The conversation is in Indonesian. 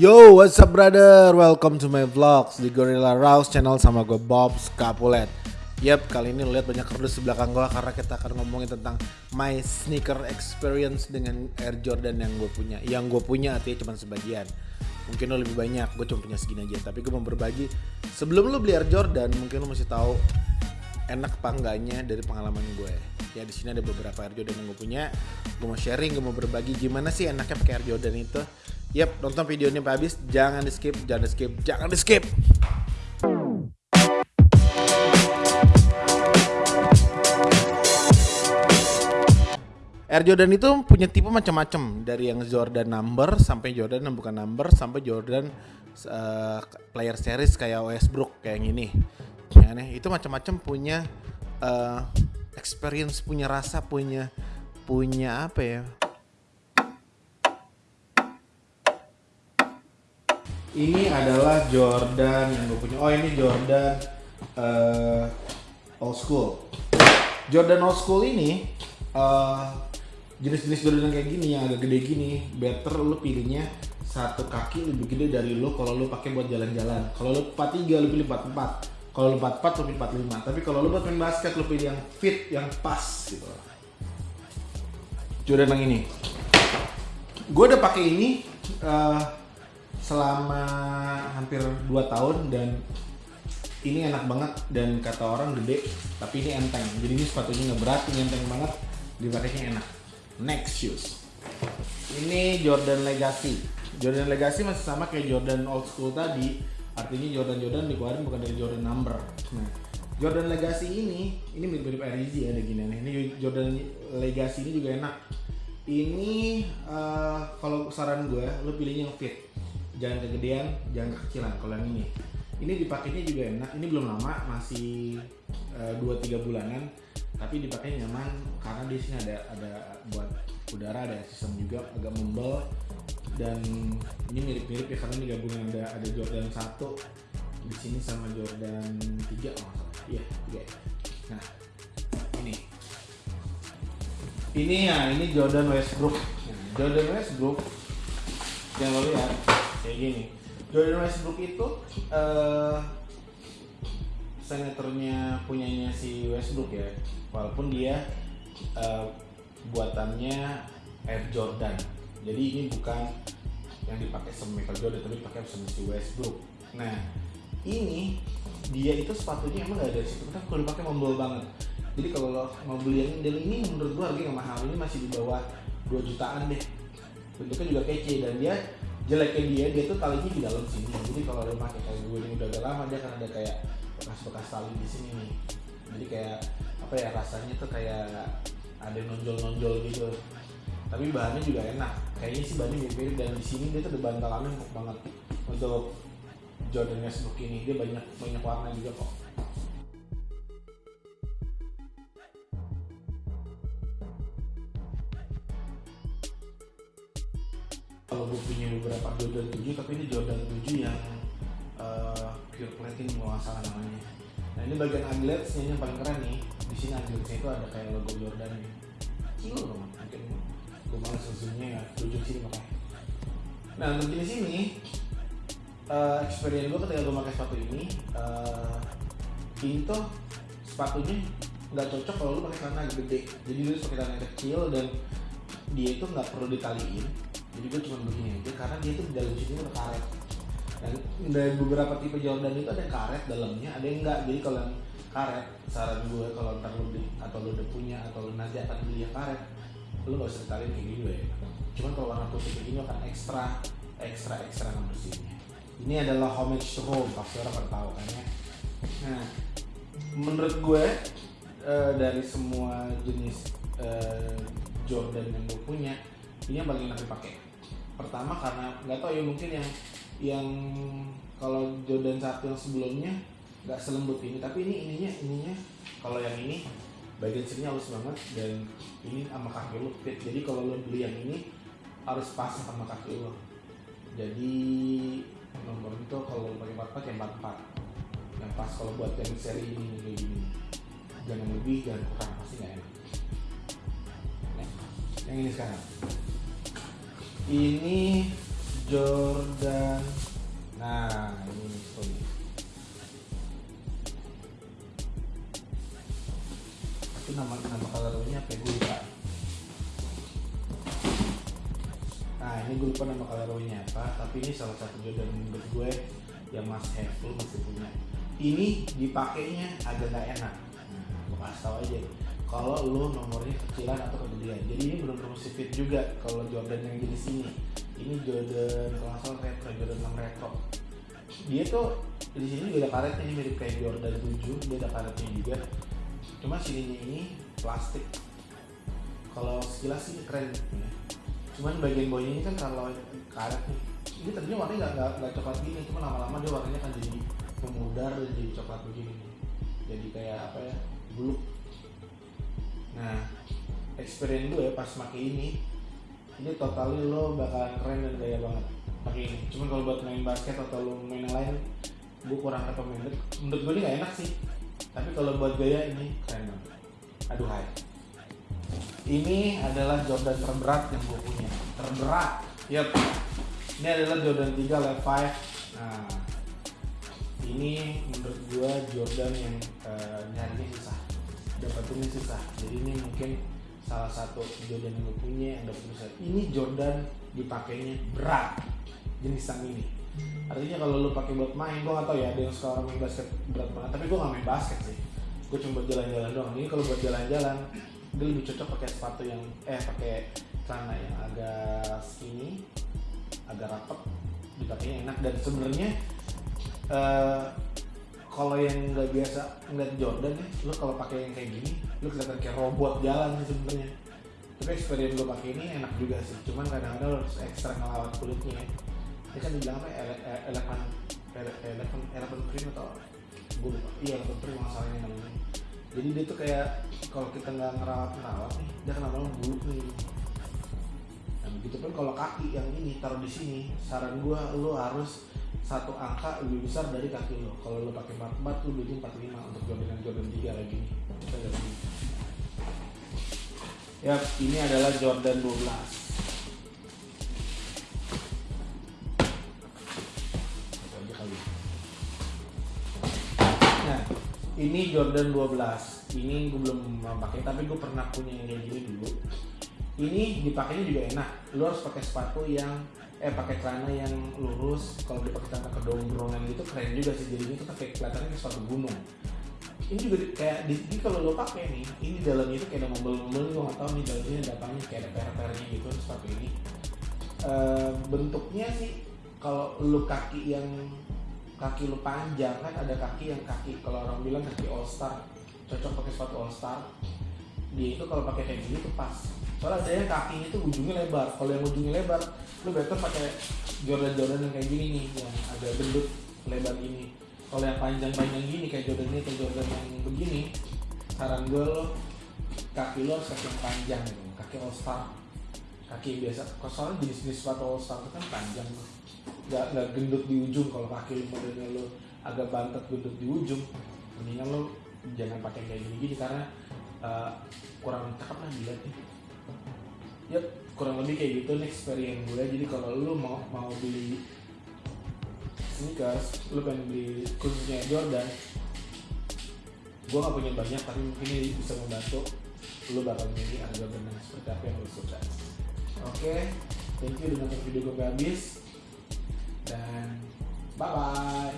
Yo, what's up brother? Welcome to my vlogs di Gorilla Rouse channel sama gue Bob Scapulet. Yap, kali ini lo lihat banyak kerdus di belakang gue karena kita akan ngomongin tentang my sneaker experience dengan Air Jordan yang gue punya. Yang gue punya artinya cuma sebagian. Mungkin lo lebih banyak, gue cuma punya segini aja. Tapi gue mau berbagi. Sebelum lo beli Air Jordan, mungkin lo mesti tahu enak apa enggaknya dari pengalaman gue. Ya di sini ada beberapa Air Jordan yang gue punya. Gue mau sharing, gue mau berbagi gimana sih enaknya pakai Air Jordan itu. Yap, nonton video ini sampai habis. Jangan di skip, jangan di skip, jangan di skip. Air Jordan itu punya tipe macam-macam dari yang Jordan number sampai Jordan yang bukan number sampai Jordan uh, player series kayak Westbrook kayak yang ini. Ya, nih, itu macam-macam punya uh, experience, punya rasa, punya punya apa ya? Ini adalah Jordan yang gue punya. Oh ini Jordan uh, old school. Jordan old school ini uh, jenis-jenis Jordan kayak gini yang agak gede gini, better lu pilihnya satu kaki lebih gede dari lu kalau lu pakai buat jalan-jalan. Kalau lu 43 lu pilih 44. Kalau lu 44 lu pilih 45. Tapi kalau lu buat main basket lu pilih yang fit, yang pas gitu. Jordan yang ini. Gue udah pakai ini uh, selama hampir 2 tahun dan ini enak banget dan kata orang gede tapi ini enteng. Jadi ini sepatunya nggak berat ini enteng banget dipakainya enak. Next shoes. Ini Jordan Legacy. Jordan Legacy masih sama kayak Jordan old school tadi. Artinya Jordan Jordan dikeluarin bukan dari Jordan number. Nah Jordan Legacy ini ini mirip-mirip RG ada gini nih ini Jordan Legacy ini juga enak. Ini uh, kalau saran gue lo pilihnya yang fit jangan kegedean jangan kekecilan kalau yang ini. Ini dipakainya juga enak. Ini belum lama masih uh, 2-3 bulanan. Tapi dipakai nyaman karena di sini ada ada buat udara ada sistem juga agak membel dan ini mirip-mirip ya karena ini gabungan ada ada Jordan 1 di sini sama Jordan 3 oh iya 3 nah ini. Ini ya ini Jordan Westbrook. Jordan Westbrook. Yang lo lihat kayak gini. Jordan Westbrook itu uh, senatornya punyanya si Westbrook ya. Walaupun dia uh, buatannya Air Jordan. Jadi ini bukan yang dipakai sama Michael Jordan tapi dipakai sama si Westbrook. Nah ini dia itu sepatunya emang gak ada situ. Kan kalau dipakai membel banget. Jadi kalau lo mau beli yang ini ini menurut gua harganya mahal ini masih di bawah 2 jutaan deh. Bentuknya juga kece dan dia jeleknya dia dia tuh talinya di dalam sini. Jadi kalau lo pakai kayak gue ini udah agak lama dia kan ada kayak bekas-bekas tali di sini nih. Jadi kayak apa ya rasanya tuh kayak ada nonjol-nonjol gitu. Tapi bahannya juga enak. Kayaknya sih bahannya mirip-mirip. Dan di sini dia tuh ada empuk banget. Untuk Jordan Westbrook ini dia banyak banyak warna juga kok kalau gue punya beberapa Jordan 7 tapi ini Jordan 7 yang uh, pure platinum kalau nggak salah namanya. Nah ini bagian agletsnya yang paling keren nih. Di sini agletsnya itu ada kayak logo Jordan nih. Kilo loh mungkin gue malas sesunya ya. Tunjuk sini makanya nah untuk di sini uh, experience gue ketika gue pakai sepatu ini uh, ini tuh sepatunya nggak cocok kalau lu pakai celana gede. Jadi lu pakai celana kecil dan dia itu nggak perlu ditaliin jadi gue cuma begini aja karena dia tuh di dalam sini ada karet. Dan dari beberapa tipe Jordan itu ada karet dalamnya ada yang enggak. Jadi kalau yang karet saran gue kalau ntar lu beli atau lu udah punya atau lu nanti akan beli yang karet lu gak usah ditaliin kayak gini ya cuman kalau warna putih kayak gini akan ekstra ekstra ekstra ngebersihinnya ini adalah homage to home pasti orang pada tahu kan ya? Nah menurut gue uh, dari semua jenis uh, Jordan yang gue punya ini yang paling enak dipakai pertama karena nggak tahu ya mungkin yang yang kalau Jordan satu yang sebelumnya nggak selembut ini tapi ini ininya ininya kalau yang ini bagian sini halus banget dan ini sama kaki lo fit. Jadi kalau lo beli yang ini harus pas sama kaki lo jadi nomor itu kalau pakai empat empat yang empat empat. Yang pas kalau buat yang seri ini kayak gini. Jangan lebih jangan kurang pasti nggak enak. Yang ini sekarang ini Jordan. Nah ini sorry. Itu nama nama kalorinya apa ya? gue lupa. Nah ini gue lupa nama kalorinya apa tapi ini salah satu Jordan menurut gue yang Mas Hefu masih punya. Ini dipakainya agak gak enak. Nah, gue kasih tau aja kalau lo nomornya kecilan atau kegedean jadi ini belum mesti fit juga kalau Jordan yang jenis ini ini Jordan kalau nggak salah retro Jordan 6 retro. Dia tuh di sini juga ada karetnya ini mirip kayak Jordan 7 dia ada karetnya juga. Cuma sininya ini plastik. Kalau sekilas sih keren. Ya. cuman bagian bawahnya ini kan kalau karet nih. Ini tadinya warnanya nggak nggak coklat gini cuma lama-lama dia warnanya kan jadi memudar dan jadi coklat begini. Jadi kayak apa ya buluk nah experience gue pas pakai ini ini totally lo bakalan keren dan gaya banget pakai ini. Cuman kalau buat main basket atau lo main yang lain gue kurang recommended. Menurut gue ini gak enak sih tapi kalau buat gaya ini keren banget. Aduh hai. Ini adalah Jordan terberat yang gue punya. Terberat? Yep. Ini adalah Jordan 3 Lev 5 nah ini menurut gue Jordan yang uh, dapetinnya susah jadi ini mungkin salah satu Jordan yang gue punya yang dapat susah ini Jordan dipakainya berat jenis yang ini. Artinya kalau lu pakai buat main gue gak tau ya ada yang sekarang main basket berat banget. Tapi gue gak main basket sih. Gue cuma jalan-jalan doang. Ini kalau buat jalan-jalan dia lebih cocok pakai sepatu yang eh pakai celana yang agak skinny agak rapet dipakainya enak. Dan sebenarnya uh, kalau yang nggak biasa ngeliat Jordan ya, lu kalau pakai yang kayak gini, lu kelihatan kayak robot jalan sih sebenarnya. Tapi experience gue pakai ini enak juga sih, cuman kadang-kadang harus ekstra ngelawat kulitnya. Ya. Ini kan dibilang apa? Eleven, eleven, eleven cream atau gue lupa. Iya eleven cream masalahnya namanya. Jadi dia tuh kayak kalau kita nggak ngerawat ngerawat nih, dia kan lama-lama buluk nih. Nah begitu pun kalau kaki yang ini taruh di sini, saran gue lu harus satu angka lebih besar dari kaki lo. Kalau lo pakai 44 lo beli 45 untuk Jordan Jordan 3 lagi. Ya, ini adalah Jordan 12. Nah, ini Jordan 12. Ini gue belum pakai tapi gue pernah punya yang kayak gini dulu. Ini dipakainya juga enak. Lo harus pakai sepatu yang eh pakai celana yang lurus kalau dipakai celana kedombrongan gitu keren juga sih. Jadi itu pakai kelihatannya kayak sepatu gunung. Ini juga kayak di, di kalau lo pakai nih ini dalamnya itu kayak ada mobil-mobil gue nggak tahu nih dalamnya ada apanya kayak ada per-pernya gitu sepatu ini. E, bentuknya sih kalau lo kaki yang kaki lo panjang kan ada kaki yang kaki kalau orang bilang kaki all star cocok pakai sepatu all star dia itu kalau pakai kayak gini tuh pas. Soalnya ada yang kakinya tuh ujungnya lebar. Kalau yang ujungnya lebar lu better pakai Jordan Jordan yang kayak gini nih yang agak gendut lebar ini kalau yang panjang-panjang gini kayak Jordan ini kayak Jordan yang begini saran gue lo kaki lo harus kaki yang panjang kaki all star kaki yang biasa. Soalnya jenis-jenis sepatu all star itu kan panjang tuh nggak nggak gendut di ujung. Kalau kaki modelnya lo agak bantet gendut di ujung mendingan lo jangan pakai kayak gini gini karena uh, kurang cakep lah dilihat nih ya kurang lebih kayak gitu nih experience gue. Jadi kalau lu mau mau beli sneakers lu pengen beli khususnya Jordan gue gak punya banyak tapi mungkin ini bisa membantu lu bakal milih harga Jordan seperti apa yang lu suka. Oke okay, thank you udah nonton video gue habis. Dan bye bye